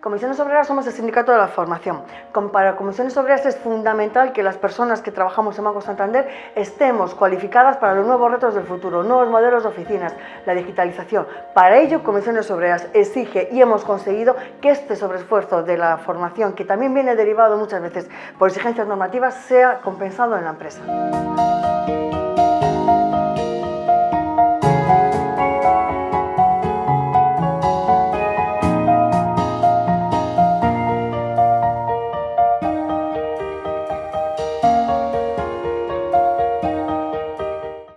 Comisiones Obreras somos el sindicato de la formación. Para Comisiones Obreras es fundamental que las personas que trabajamos en Banco Santander estemos cualificadas para los nuevos retos del futuro, nuevos modelos de oficinas, la digitalización. Para ello, Comisiones Obreras exige y hemos conseguido que este sobreesfuerzo de la formación, que también viene derivado muchas veces por exigencias normativas, sea compensado en la empresa.